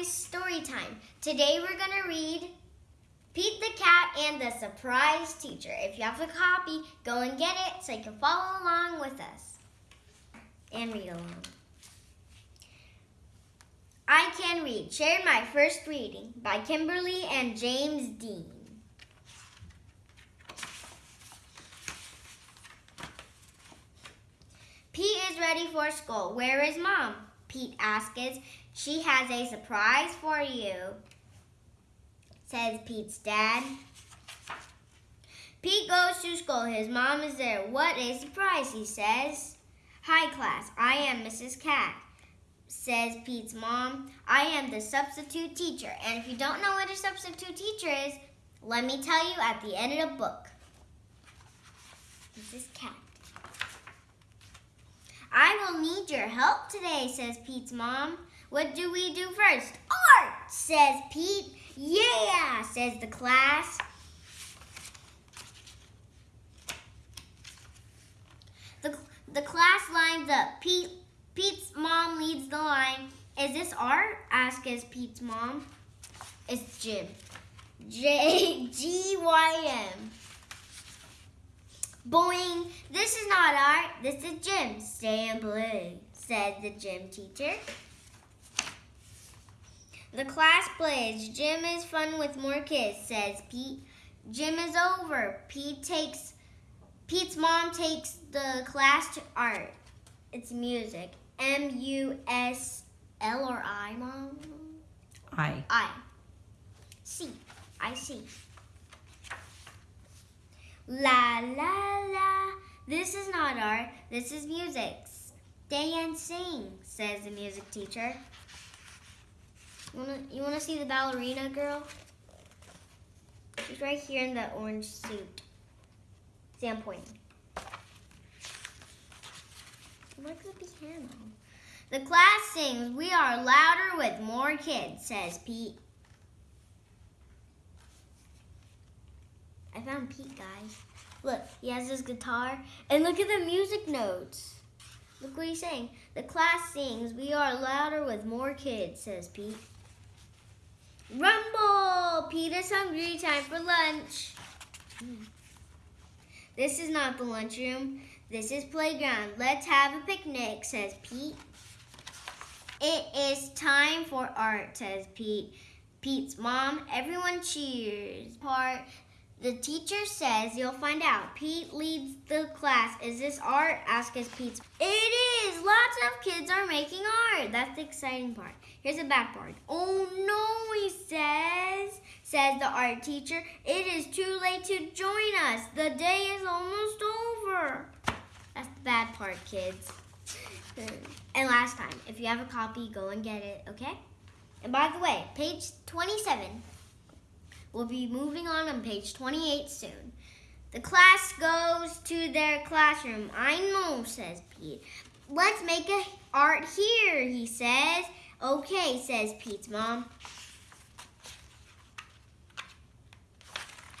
Story time. Today we're going to read Pete the Cat and the Surprise Teacher. If you have a copy, go and get it so you can follow along with us and read along. I Can Read. Share my first reading by Kimberly and James Dean. Pete is ready for school. Where is mom? Pete asks. She has a surprise for you, says Pete's dad. Pete goes to school. His mom is there. What a surprise, he says. Hi, class. I am Mrs. Cat, says Pete's mom. I am the substitute teacher. And if you don't know what a substitute teacher is, let me tell you at the end of the book. Mrs. Cat. I will need your help today, says Pete's mom. What do we do first? Art, says Pete. Yeah, says the class. The, the class lines up. Pete, Pete's mom leads the line. Is this art? asks Pete's mom. It's Jim. J G Y M. Boing, this is not art, this is gym. Stay in blue, said the gym teacher. The class plays. Gym is fun with more kids, says Pete. Gym is over. Pete takes Pete's mom takes the class to art. It's music. M U S L or I, mom? I. I. C. I see. La la la. This is not art. This is music. Stay and sing, says the music teacher. You wanna see the ballerina girl? She's right here in the orange suit. I'm pointing. Look at the. The class sings, We are louder with more kids, says Pete. I found Pete, guys. Look, he has his guitar. And look at the music notes. Look what he's saying. The class sings, We are louder with more kids, says Pete. Rumble! Pete is hungry. Time for lunch. This is not the lunchroom. This is playground. Let's have a picnic, says Pete. It is time for art, says Pete. Pete's mom. Everyone cheers. Part the teacher says you'll find out. Pete leads the class. Is this art? Ask Asks Pete's. It is. Lots of kids are making art. That's the exciting part. Here's the back part. Oh no, he says, says the art teacher. It is too late to join us. The day is almost over. That's the bad part, kids. And last time, if you have a copy, go and get it, okay? And by the way, page 27 We'll be moving on on page 28 soon. The class goes to their classroom. I know, says Pete. Let's make a art here, he says. Okay, says Pete's mom.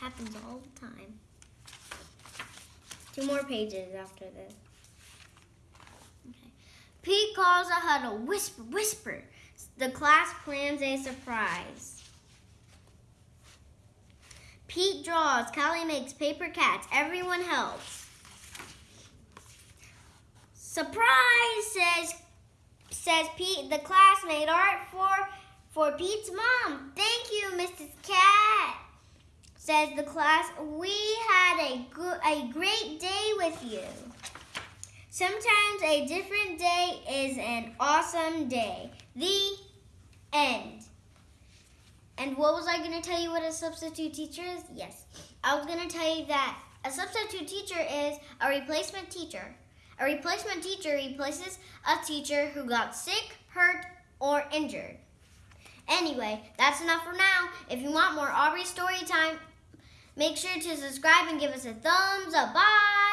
Happens all the time. Two more pages after this. Okay. Pete calls a huddle. Whisper, whisper. The class plans a surprise. Pete draws. Callie makes paper cats. Everyone helps. Surprise, says says Pete. The class made art for for Pete's mom. Thank you, Mrs. Cat. Says the class. We had a a great day with you. Sometimes a different day is an awesome day. The end. And what was I going to tell you what a substitute teacher is? Yes. I was going to tell you that a substitute teacher is a replacement teacher. A replacement teacher replaces a teacher who got sick, hurt, or injured. Anyway, that's enough for now. If you want more Aubrey story time, make sure to subscribe and give us a thumbs up. Bye!